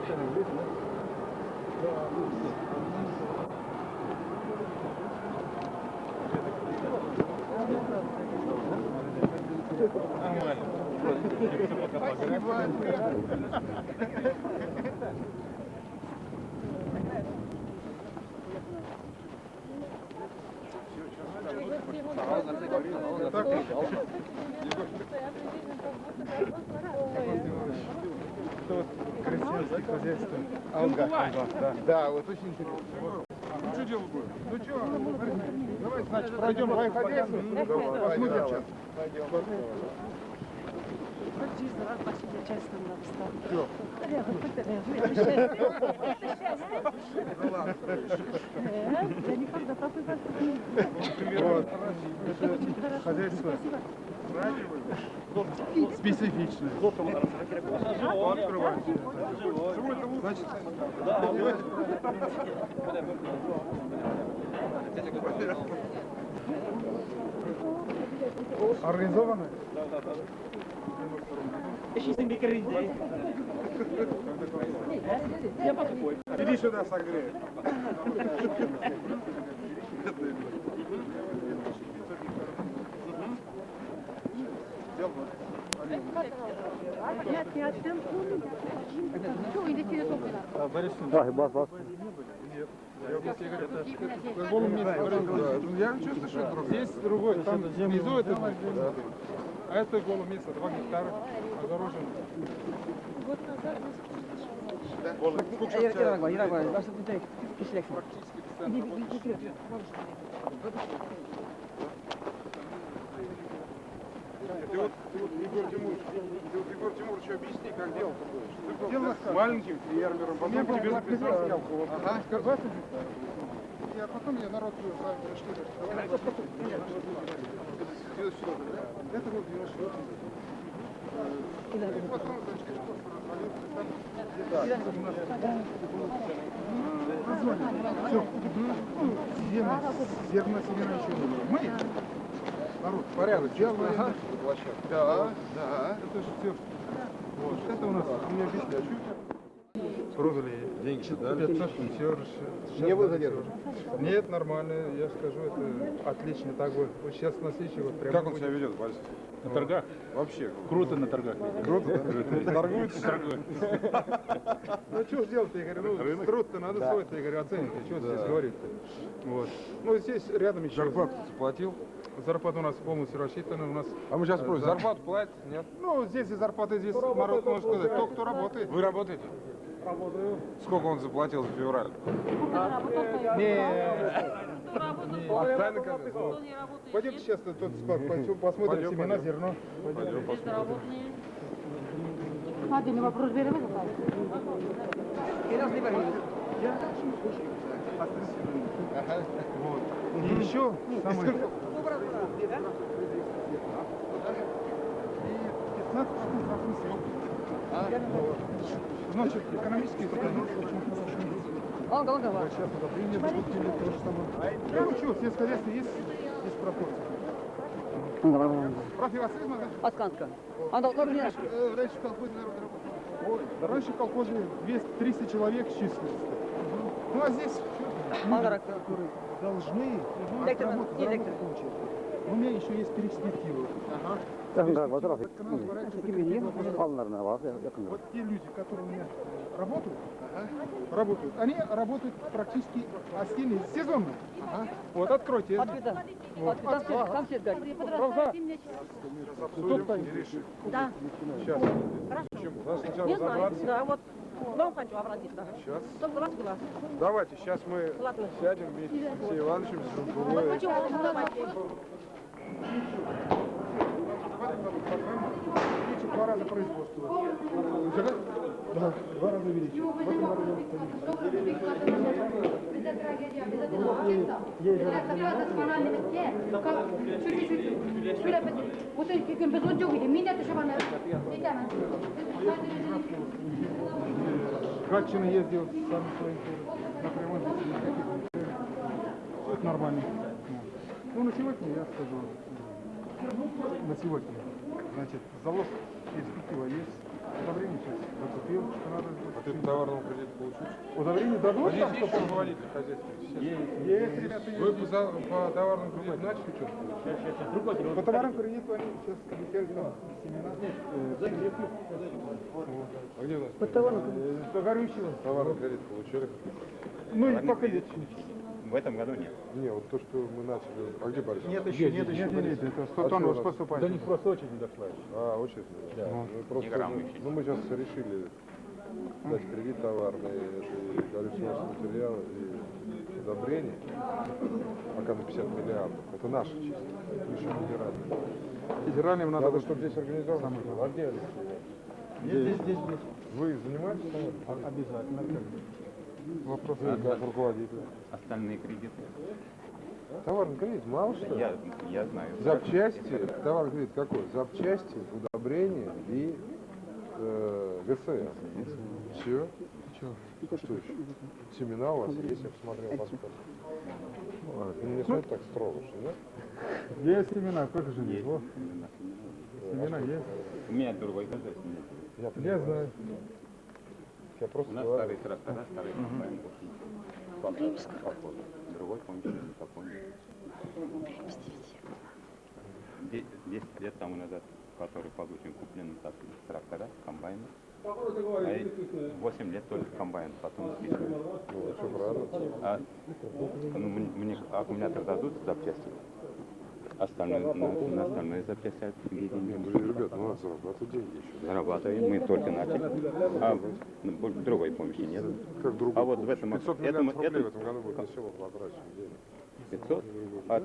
Крестьянское Хозяйство. Алга. Да. да, вот очень интересно. Ну что делать будем? Ну что, давайте, значит, пройдем по хозяйству, посмотрим сейчас. Все. Вот. Это хозяйство специфичное. Открываем. Значит, организовано? Иди сюда, согрей. Dahi bas bas. Я чувствую, что это Здесь другой, там внизу это, а это голое место, 2 гектара тебя практически постоянно Ты вот, ты вот Егор Тимурович, ты вот Егор Тимурович объясни, как делать Ты был маленьким фермером, потом к тебе записался колхоз. Ага. Я потом я народ что Это вот 94 И потом, значит, все. Зерна семена еще не было. Мы народ порядок делаем. Ага. Да, да. Это же все. Вот. Это у нас, мне объясняют. Продали деньги, дали. 500 все Не вы задерживали? Нет, нормально, я скажу, это отлично так вот. Вот сейчас на следующий вот прям. Как он себя ведет, Вася? На торгах? Вообще. Круто на торгах. Круто, да? Торгуется? Торгует. Ну что ж делать-то, я говорю, ну труд-то надо свой, я говорю, оценить, что здесь говорить-то. Вот. Ну здесь рядом еще. Зарплату заплатил? Зарплата у нас полностью рассчитана, у нас... А мы сейчас э, спросим, зар- зарплату платят? Нет? Ну, здесь и зарплата, здесь народ может сказать, кто кто работает. Вы работаете? Работаю. Сколько он заплатил за февраль? Ну, Пойдемте сейчас тут посмотрим Пойдем, семена, пойдем. зерно. Пойдем посмотрим. Один вопрос берем. Вот. И еще? Самое... И 15 Значит, экономические хорошо. Ага, ага. Сейчас надо принять, купили то же самое. Я учу, сельскохозяйство есть, есть пропорции. Профилацизма, да? Отканка. А ну, как мне? Э, Раньше в колхозе народ работал. Ой, да раньше в колхозе 200, 300 человек числилось. Ну а здесь Мангарак. которые должны отработать, заработать получить. У меня еще есть перспективы. Yakın galiba trafik. Var yakın. Вот те люди, которые у меня работают, работают, они работают практически о стене сезонно. Вот, откройте. Открыто. Открыто. Там свет, там свет горит. Правда? Кто-то Да. Сейчас. Почему? Надо сначала Не знаю. Да, вот. Вам хочу обратиться. Сейчас. Чтобы глаз глаз. Давайте, сейчас мы Ладно. сядем вместе с Алексеем Ивановичем, с Жункулой. Почему? Давайте. программа. Два раза производства. Да, два раза увеличили. В этом году. Катчина ездил сам своим напрямую. Это нормально. Ну, на сегодня я скажу. На сегодня. Значит, залог перспектива есть. Удобрение сейчас закупил, что надо. А ты товарного кредита получишь? Удобрение дадут А здесь там, есть что руководитель хозяйства? Есть, ребята, есть. Вы по, за- по товарному кредиту начали что-то получать? По товарам кредиту они сейчас обещали там семена. А где у нас? По товарам По горючему. Товарный кредит получили? Ну и пока нет. В этом году нет. Не, вот то, что мы начали. А где Борис? Нет еще, нет еще. Нет, нет, это 100 тонн уже поступает. До них просто очередь не дошла А, очень. Да. Ну, просто, ну, еще. ну, мы сейчас решили дать кредит товарный, это и горючие материалы, и удобрения. Пока на 50 миллиардов. Это наши чисто. Это еще федеральные. Федеральным надо... Надо, чтобы здесь организовано было. А где? Здесь, здесь, здесь. Вы занимаетесь? Обязательно. Вопрос. Вы как руководитель. Остальные кредиты. Товарный кредит, мало что? Я, я знаю. Запчасти, товарный кредит какой? Запчасти, удобрения и э, ГСС. Все. Что еще? Семена у вас есть, я посмотрел паспорт. Ну, не смотри так строго, что нет? Есть семена, сколько же есть? Семена есть. У меня другой хозяйство. нет. Я, Я знаю. Я просто У нас говорю. старые трактора, старые комбайны. Поход. Другой помощи не. Де- Десять лет тому назад, который получен куплен так, трактора, комбайны. А 8 лет только комбайн, потом списывают. Ну. А ну, мне, мне аккумулятор дадут запчасти, остальное, на, на где Не, деньги? ну, ребят, ну, надо зарабатывать деньги еще. Зарабатываем, мы только начали. А ну, больше другой помощи нет. Как другой А вот в этом- 500 этом- рублей в этом- этом году будет на село потрачено денег. 500? А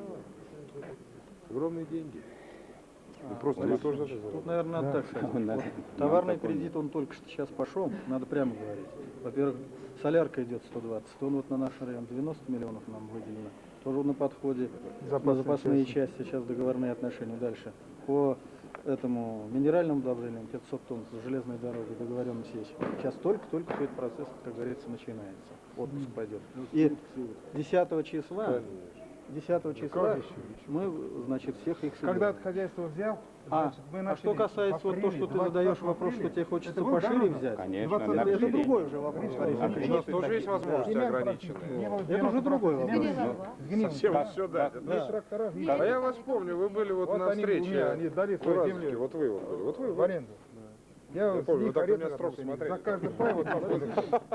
Огромные деньги. И просто вы тоже даже Тут, наверное, надо так сказать. Товарный кредит, он только что сейчас пошел, надо прямо говорить. Во-первых, солярка идет 120, он вот на наш район 90 миллионов нам выделено. Тоже на подходе, на запасные части, сейчас договорные отношения. Дальше. По этому минеральному удобрениям 500 тонн с железной дорогой договоренность есть. Сейчас только-только этот процесс, как говорится, начинается. Отпуск пойдет. И 10 числа, 10 числа мы, значит, всех их соберем. Когда от хозяйства взял, А, значит, мы а что касается в вот то, апреле, что ты 20 задаешь вопрос, что тебе хочется Это пошире давно. взять, Конечно, 20 на лет. это другой уже вопрос. У нас тоже есть возможности ограниченные. Это уже другой вопрос. Совсем все да. Есть трактора, есть. А я вас помню, вы были вот, Вот на встрече. они дали в свою Уральске. землю. Вот вы вот были. Вот вы в аренду. Я, Я помню, вы так на меня строго смотрели. За каждый пай вот.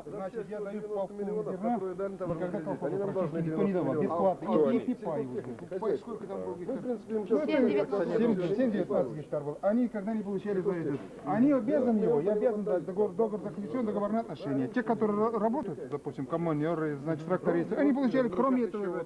Значит, я даю полку зерна, никогда колхоза практически никто не давал, бесплатно. И уже. Пай сколько там было гектар? Ну, 7-19. 7-19 гектар был. Они когда не получали за этот, они обязаны его, я обязан дать договор, договор заключен, договорные отношения. Те, которые ра- работают, допустим, коммунеры, значит, трактористы, они получали, кроме этого,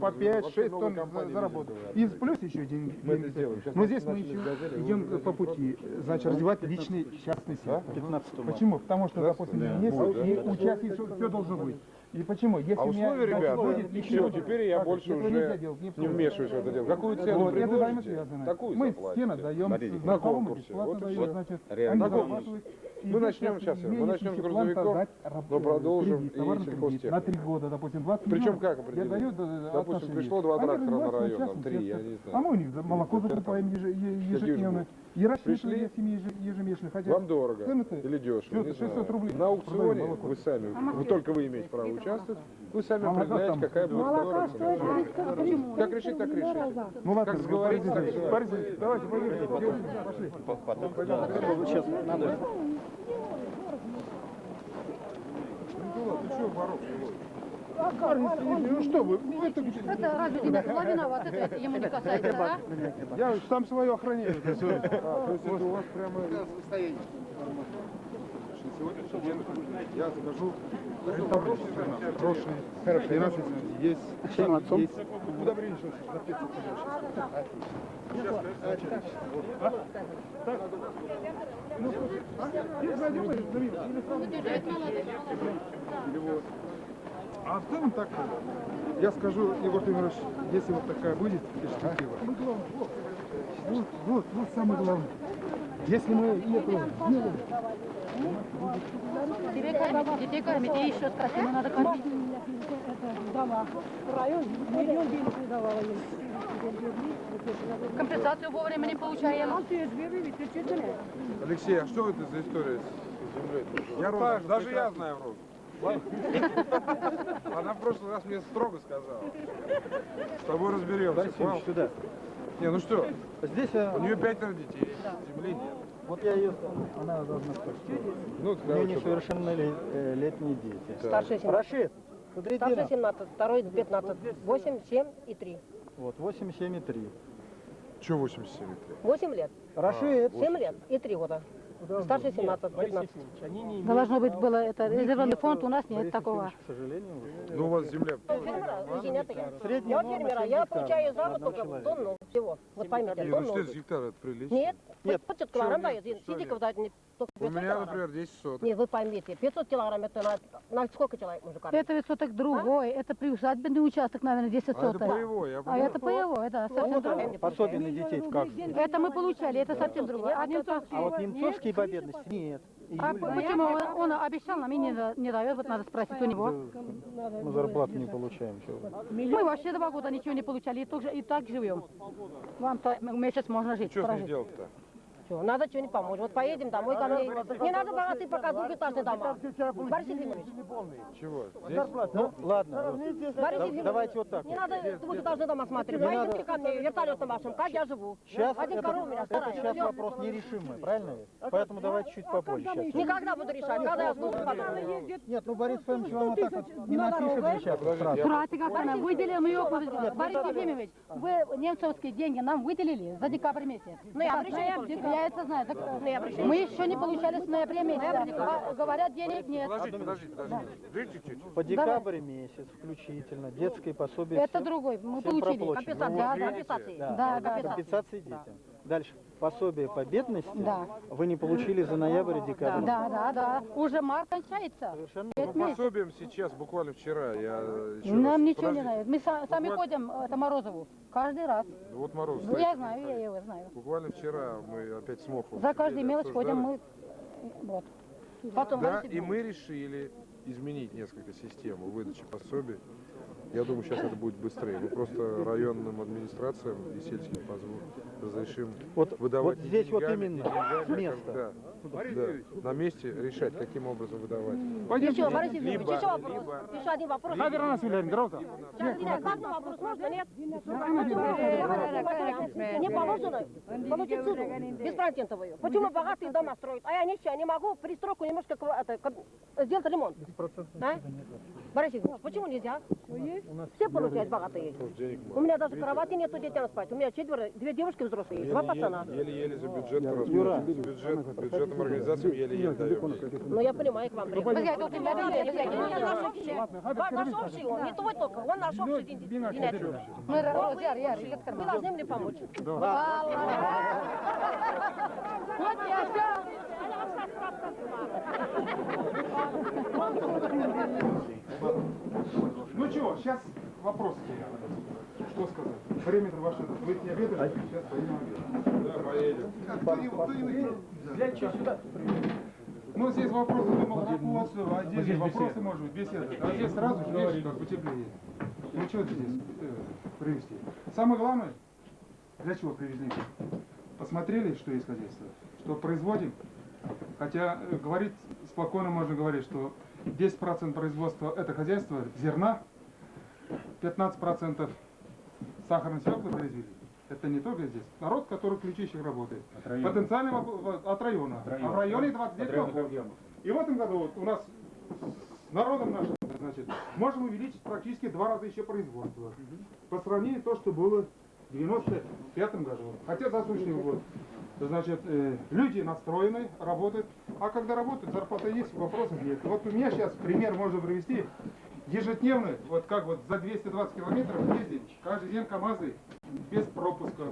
по 5-6 тонн за, за работу. И плюс еще деньги. Это Но здесь мы еще идем по пути, значит, развивать личный частный сектор. 15 марта. Почему? Потому что, допустим, есть, и у частных все, должно быть. И почему? Если А у меня, условия, ребята, будет все, теперь я Так, больше уже делать, не не вмешиваюсь в это дело. Какую цену Вот, предложите, такую Мы заплатите. стены даем, Смотрите, на знакомым конкурсе. бесплатно Вот даем, всё. значит, Реально. они зарабатывают. Мы начнем сейчас мы начнем с грузовиков, но продолжим кредит, и сельхозтехнику. на три года, допустим, 20 Причем как Я определить? даю Допустим, пришло два трактора на развиваются район, там, три, я не знаю. А мы у них за молоко закупаем ежедневно. И семьи ежемесячно. Хотя Вам дорого цены-то или дешево, не 600 знаю. рублей На аукционе вы сами, вы только вы имеете право участвовать, вы сами там какая будет Молока стоит 30 Как решить, так решить. Ну ладно, Как сговориться, так. Борис, давайте поехали. Пошли. Сейчас надо А Ну что вы, ну это Это разве виновата? Это ему не касается, да? Я сам свое охраняю. А, то есть это у вас прямо... Я закажу хорошие, хорошие наши есть, есть удобрение, что на 500 Сейчас, А в целом так, я скажу, Егор Тимирович, если вот такая будет перспектива. Вот, вот, вот самое главное. Если мы это сделаем, Тебе кормить, детей кормить, и еще сказать, ему надо кормить. Компенсацию вовремя не получаем. Алексей, а что это за история с землей? Я так, даже я знаю Розу. Она в прошлый раз мне строго сказала. С тобой разберемся. Ильич, сюда. Не, ну что, Здесь у нее пятеро детей, земли нет. вот я ее, она должна спать. Ну, У нее несовершеннолетние дети. Старший 17. Рашид, смотри, Старший 17, второй 15. 8, 7 и 3. Вот, 8, 7 и 3. что 87 лет? 8 лет. Рашид, 7 лет и 3 года. Старший 17, 15. Должно быть было это резервный фонд, у нас нет такого. Сожалению. Ну, у вас земля. Фермера, я. Фермера, 7 я получаю на за одного только человека. тонну всего. Вот поймите, ну тонну. 4 гектара это прилично. Нет, Нет. 500 килограмм Что нет? дает. Что Сидиков нет? дает не У 500 меня, килограмм. например, 10 соток. Нет, вы поймите, 500 килограмм это на, на сколько человек кормить? Это ведь соток другой, это приусадебный участок, наверное, 10 А это соток. боевой, я А понимаю. это боевое, да, совсем другое. Пособие на детей как? Это мы получали, это совсем другое. А немцовский? А вот немцовские по бедности нет. А почему он, он обещал нам и не, да- не дает, вот надо спросить у него. мы зарплату не получаем. Мы вообще два года ничего не получали, и, тоже, и так живем. Вам-то месяц можно жить, Что с ней делать-то? Чё, надо что-нибудь помочь. Вот поедем домой ко мне. Не надо богатые пока двухэтажные дома. Борис Ефимович, Чего? Ну, ладно. Борис Ефимович, давайте вот так. не надо двухэтажные дома смотреть. Поедемте ко мне вертолетом вашим, как я живу. Сейчас Один это, у меня это сейчас вопрос нерешимый, правильно? Поэтому давайте чуть попозже сейчас. Никогда буду решать, когда я потом. Нет, ну Борис Фомич вам вот так вот не напишет сейчас. Братик, как она, выделим ее, Борис Ефимович, вы немцовские деньги нам выделили за декабрь месяц. Ну, я обращаюсь, Я это знаю. Так, Ну, мы еще не получали с ноября месяца. Говорят, денег нет. Подождите, подождите, подождите. Ждите чуть-чуть. По декабрь месяц включительно детское пособие. Это всё- другой, мы получили. Компенсации, Да, да. компенсации. Да, Да, да, компенсации. компенсации детям. Дальше. Пособие по бедности Да. вы не получили за ноябрь и декабрь. Да, да, да. Уже март кончается. Совершенно По Пять месяцев. пособиям сейчас, буквально вчера, я Нам ничего не Подождите. нравится. Мы са- сами ходим, это Морозову, каждый раз. Вот Мороз. Ну, я знаю, я его знаю. Буквально вчера мы опять с Моховым За каждую мелочь ходим мы. Вот. Потом Да, и мы решили изменить несколько систему выдачи пособий. Я думаю, сейчас это будет быстрее. Мы просто районным администрациям и сельским позволим разрешим Вот- выдавать вот здесь вот деньгами, именно не деньгами, место. как- да, да, на месте решать, каким образом выдавать. Еще, Борис Либо- еще вопрос. либо- Еще один вопрос. Хабер нас Вильям, Граута. Сейчас, меня главный вопрос можно, нет? Мне положено получить суду беспроцентовую. Почему богатые дома строят, а я нищая, не могу пристройку немножко сделать ремонт? А? Борис Ефимович, почему нельзя? Все получают богатые. У меня даже кровати нету детям спать. У меня четверо, две девушки взрослые, два пацана. Еле-еле за бюджет. С бюджет, бюджетным организациям еле-еле даем. Ну, я понимаю, к вам приехал. Наш общий. Он не твой только, он наш общий. Извиняйте. Мы должны мне помочь. Вот я все. Ну чего, сейчас вопросы. Что сказать? Время-то ваше, вы не обедаете, сейчас поедем обедать. Ну, здесь вопросы, думал, вопросы, отдельные вопросы, может быть, беседа. А здесь сразу же, видишь, как потеплее. Ну, что здесь э, привезти? Самое главное, для чего привезли? Посмотрели, что есть хозяйство, что производим. Хотя э, говорить спокойно можно говорить, что 10% производства это хозяйство зерна, 15% сахарной свеклы произвели. Это не только здесь. Народ, который в ключищах работает. Потенциально воп- вот от района. А в районе 29 округов. И в этом году вот у нас с народом нашим, значит, можем увеличить практически два раза еще производство. По сравнению с то, что было в 95 году. Хотя засушный год. Значит, э, люди настроены, работают. А когда работают, зарплата есть, вопросов нет. Вот у меня сейчас пример можно привести. Ежедневно, вот как вот за 220 километров ездить, каждый день КАМАЗы без пропуска.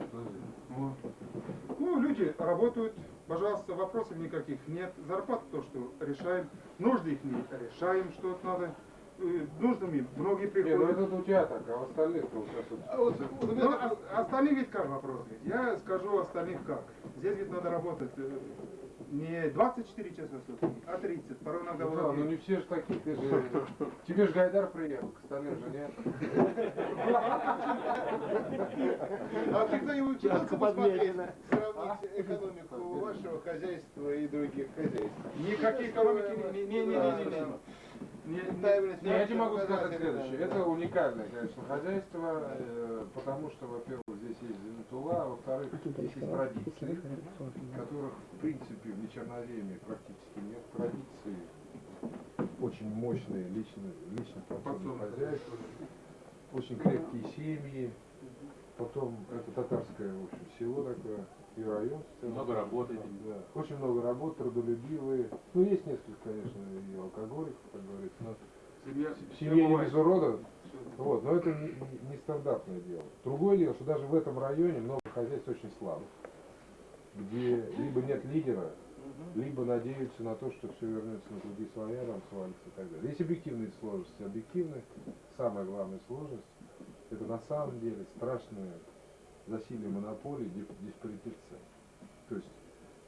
Ну, люди работают, Пожалуйста, вопросов никаких нет. Зарплата то, что решаем. Нужды их не решаем, что надо. Э, Нужными многие Не, ну приходят. это у тебя так, а остальных-то вот сейчас вот А вот, вот у меня так- а- остальные ведь как вопрос? ведь? Я скажу остальных как. Здесь ведь надо работать э, не 24 часа в сутки, а 30. Порой иногда Ну да, ну не все же такие, ты же... Тебе же Гайдар приехал, к остальным же нет. А ты кто-нибудь пытался посмотреть, сравнить экономику вашего хозяйства и других хозяйств? Никакие экономики не, не, не, не, не, не. Не, не. Не, я тебе могу сказать следующее. Это уникальное, конечно, хозяйство, э, потому что, во-первых, здесь есть Зенитула, а во-вторых, здесь есть традиции, которых, в принципе, в Вечерноземье практически нет. Традиции очень мощные, лично, лично подсобное хозяйство, очень крепкие семьи, потом это татарское, в общем, село такое, и район. Много работы. Да. Очень много работ, трудолюбивые. Ну, есть несколько, конечно, и алкоголиков, как говорится, но Семья, в семье не без урода. Вот, но это не, не- стандартное дело. Другое дело, что даже в этом районе много хозяйств очень слабых, где либо нет лидера, либо надеются на то, что все вернется на круги своя, там свалится и так далее. Есть объективные сложности. Объективные, самая главная сложность, это на самом деле страшное засилие монополий, дип- диспаритет цен. То есть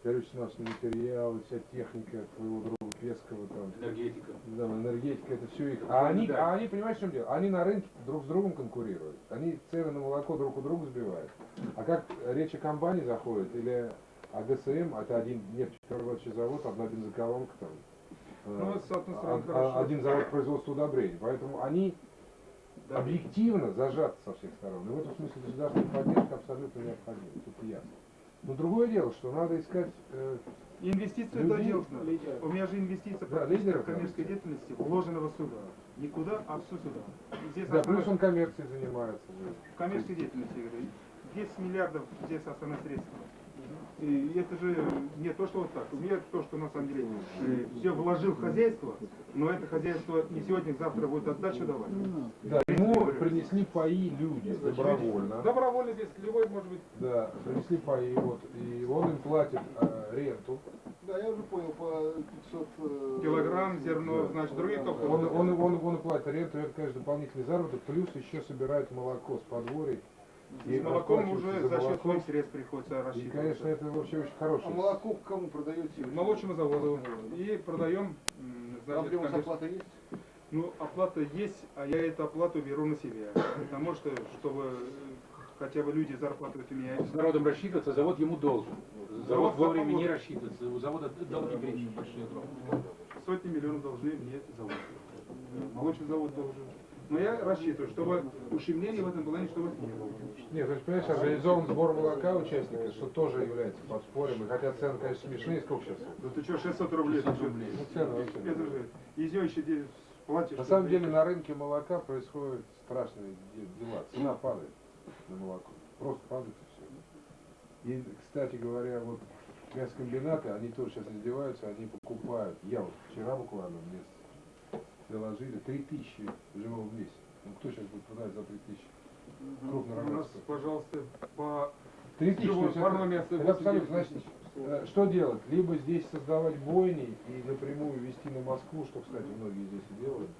горюче-смазочные материалы, вся техника твоего друга Пескова, там, Энергетика. да, энергетика, это все их. А они, а они, понимаешь, в чем дело? Они на рынке друг с другом конкурируют. Они цены на молоко друг у друга сбивают. А как речь о компании заходит, или о ГСМ, это один нефтеперерабатывающий завод, одна бензоколонка там. Ну, с одной стороны, а- хорошо. а- один завод производства удобрений. Поэтому они Да. объективно зажаты со всех сторон. И в этом смысле государственная поддержка абсолютно необходима. Тут ясно. Но другое дело, что надо искать э, Инвестиции Людей, делать надо. У меня же инвестиция Да, лидеров в коммерческой надо. деятельности вложенного сюда. Никуда, а все сюда. Здесь Да, основная- плюс он коммерцией занимается. в коммерческой деятельности, я говорю, 10 миллиардов здесь основные средства. И это же не то, что вот так. У меня то, что на самом деле все вложил в хозяйство, но это хозяйство не сегодня, завтра будет отдачу давать. Да, принесли паи люди добровольно. Добровольно здесь любой может быть. Да, принесли паи, вот, и он им платит э, ренту. Да, я уже понял, по 500... э, Килограмм зерно, значит, другие Он, колхозы. он, он, он платит ренту, это, конечно, дополнительный заработок, плюс еще собирает молоко с подворий. И с молоком уже за счет молоко. своих средств приходится И, рассчитывать. конечно, это вообще очень хороший. А молоко кому продаете? Молочному заводу. И продаем, Там значит, вас конечно, оплата есть? Ну, оплата есть, а я эту оплату беру на себя. Потому что, чтобы э, хотя бы люди зарплату у меня... С народом рассчитываться, завод ему должен. Завод Завод вовремя завод. не рассчитывается, у завода долги перечень большие. Сотни миллионов должны мне завод. Молочный завод должен. Но я рассчитываю, чтобы ущемления в этом плане, чтобы не было. Нет, то есть, понимаешь, организован сбор молока участников, что тоже является подспорьем. И хотя цены, конечно, смешные, сколько сейчас? Да ты что, 600 рублей? ты чё? Ну, цены вообще. Это же, из нее еще де- платишь. На самом деле на рынке молока происходят страшные де- дела. Цена падает на молоко. Просто падает и все. И, кстати говоря, вот мясокомбинаты, они тоже сейчас издеваются, они покупают. Я вот вчера буквально мне доложили 3000 живого в месяц. Ну кто сейчас будет продавать за 3000? У нас, пожалуйста, по... 3000, Живого то есть парного это, мяса это 8 абсолютно, значит, э, что делать? Либо здесь создавать бойни и напрямую вести на Москву, что, кстати, многие здесь и делают.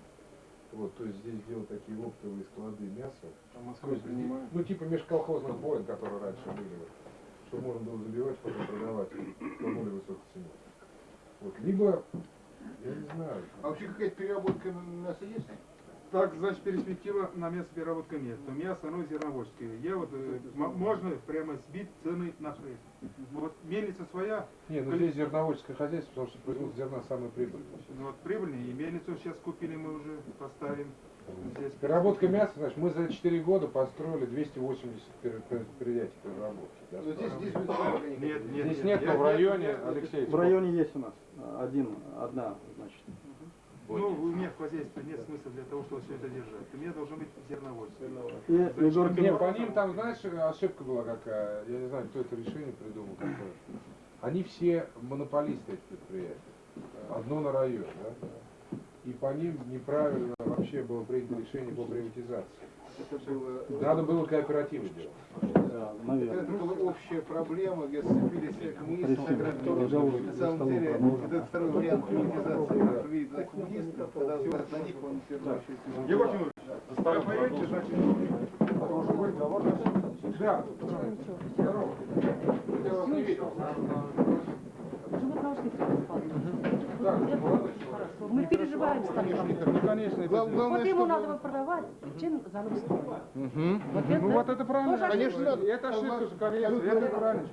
Вот, то есть здесь делать такие оптовые склады мяса. А Москву принимают. ну, типа межколхозных боин, которые раньше были, чтобы можно было забивать, потом продавать по более высокой цене. Вот, либо, я не знаю, А вообще какая-то переработка мяса есть? Так, значит, перспектива на мясопереработка нет. У меня основное зерноводческое. Я вот, э, можно прямо сбить цены на хлеб. Вот мельница своя, не, ну здесь зерноводческое хозяйство, потому что производство зерна самое прибыльное. ну, вот прибыльная, и мельницу сейчас купили мы уже, поставим. Здесь Переработка мяса, значит, мы за 4 года построили 280 пер- пер- предприятий переработки. да. Но здесь, здесь никакого. Нет, нет, Здесь нет, я- но в районе, я- Алексей, В районе есть у нас а, один, одна, значит. Ну, у меня в хозяйстве нет смысла для того, чтобы все это держать. У меня должно быть зерноводство. И Егор Не, Кимов- по ним там, знаешь, ошибка была какая, я не знаю, кто это решение придумал какое. Они все монополисты эти предприятия. Одно на район, да? И по ним неправильно вообще было принято решение по приватизации. Это было... Надо было кооперативы делать. наверное. Это была общая проблема, где сцепились коммунисты агрономами. Пожалуйста, На самом деле, этот второй вариант приватизации видно коммунистов, когда на них он все равно очень. Егор Тимурович, вы поедете, значит, должен быть договор. Да. Здорово. Я вас не видел. Так, молодой Мы переживаем с тобой. Ну, конечно, это Глав- Главное, Вот ему чтобы- надо бы продавать, чем занос. Ну вот это правильно. Конечно, надо. Это ошибка же, конечно, это правильно.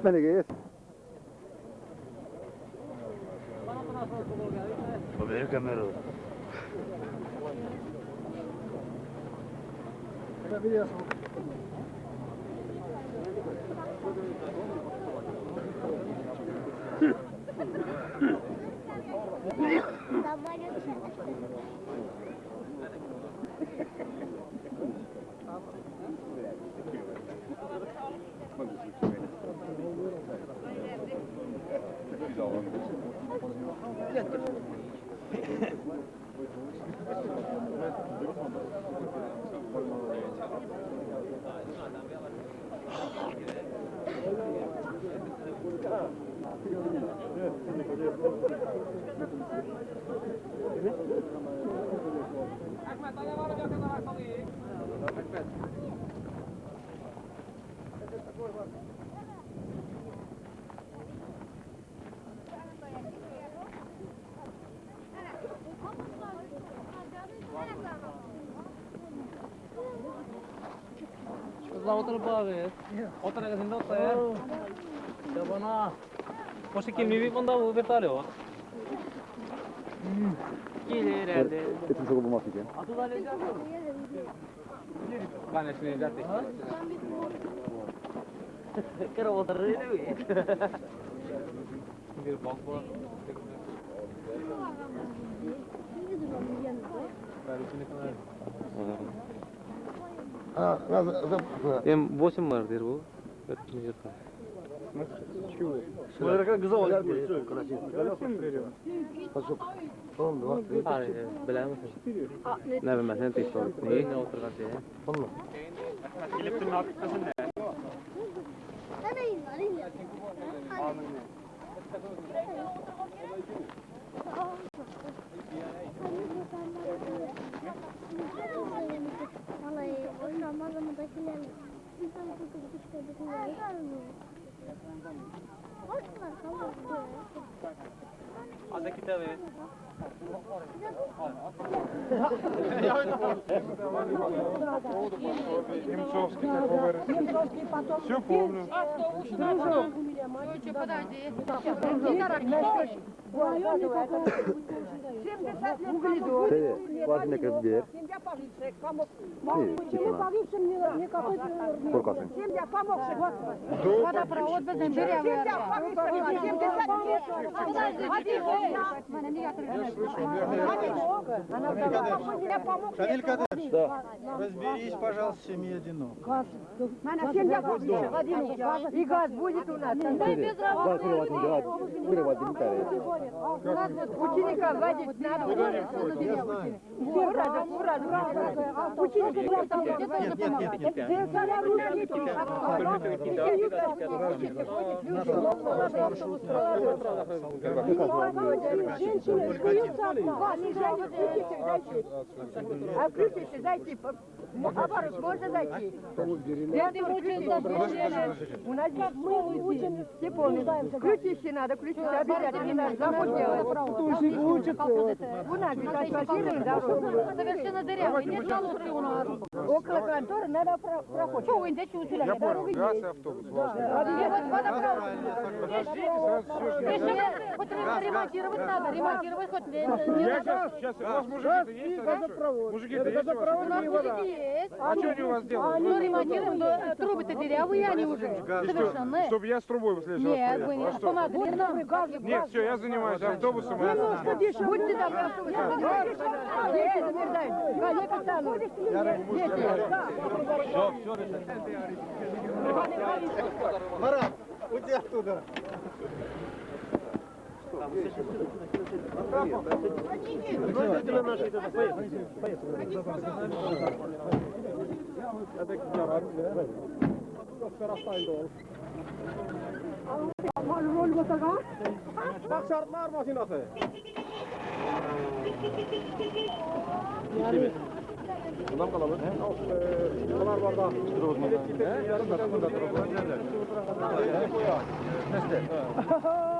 Ben ik eerst. Probeer ik hem erop. Thank het. Ahmet, hadi bana bir yakın araç alayım. Ahmet. rupaye. Otra que siento usted. Chabona. O sea que mi vida anda muy vetario. Gelir herhalde. Etin sokup bulmak için. Atı da alacağız. Ben eşini zaten. Kere oturur öyle mi? Bir bak bana. Ben içine kadar. М8 var der bu. Смотри, кызыл oluyor. Pasok. 10, 2, 3. Bilir misin? Ne bilmezsen tekrar. Neyi ne oturgan diye. Tamam. Kiliptin arkasın ne? Amin. kalmaz ama dakiler insan tutup dışarı bir yer. Hoş mu? Kalmaz. Ada kitabı. Немцовский такой Все помню. Ой, подожди. Şey, başına kırıp bir yer. İyi, gitme lan. Korkasın. Водопровод біздің береговый Не Да. Разберись, пожалуйста, с семьей одинок. И газ будет у нас. Gaz. Kırıvatın bir tane. Ученика водить надо. Ура, да, ура, ура. Ученика А включите, зайти. Оборот, можно зайти? Я ты У нас здесь мы учим все полные. Ключище надо, ключище обязательно. Забудь делать. У нас здесь асфальтированная дорога. Совершенно дырявый. Нет малушки у нас. Около конторы надо про- проходить. Чего вы не чувствовали? Я понял, и автобус. Вот водопровод. Ремонтировать надо, ремонтировать хоть Я надо. сейчас, сейчас, у вас мужики-то есть? хорошо? Мужики-то есть у вас? У нас мужики есть. А что они у вас делают? Ну, ремонтируем, но трубы-то дырявые они уже, совершенно. Чтобы я с трубой в следующий раз Нет, вы не А что? помогли нам. Нет, все, я занимаюсь автобусом. и- Будьте добры, автобус. Дети замерзают. Коллега станут. Дети. Марат, уйди оттуда. Давайте на наши тогда, поехали. Bak şartlar makinası. Yani Bundan kalabalık. Bunlar var da. Yarım da. Yarım da. Yarım da. Yarım da.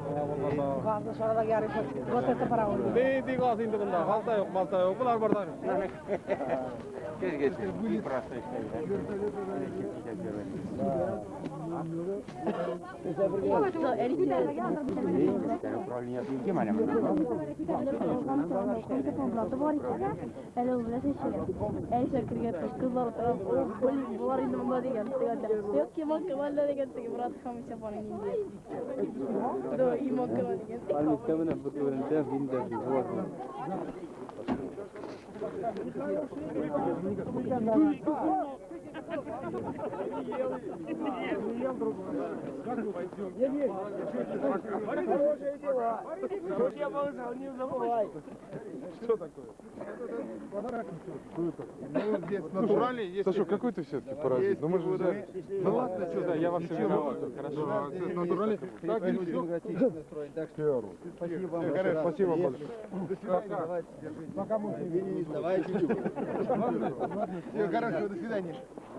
Kaldı sonra da yarı götürse para olur. Ne diye kalsın indi bunda? Halta yok, malta yok. Bunlar buradan. Hani. Geç geç. Bir prasta işte. Yok ki bak, vallahi de gittik. Murat kamış yapanın gibi. Doğru. المستمنة بكبر انتهى في انتهى في الفوات Thank you. Buat. Что такое? Ну, здесь натуральный, есть... Саша, какой ты все-таки паразит? Ну мы же взяли. Ну ладно, что, да, я вас виноват. Хорошо. Натуральный. Так, и все. Спасибо. Спасибо большое. Пока мы Давайте. Все, хорошо, до свидания.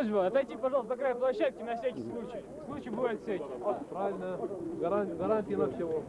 просьба отойти, пожалуйста, до края площадки на всякий случай. Случай бывает всякий. Правильно. Гарантия на всего.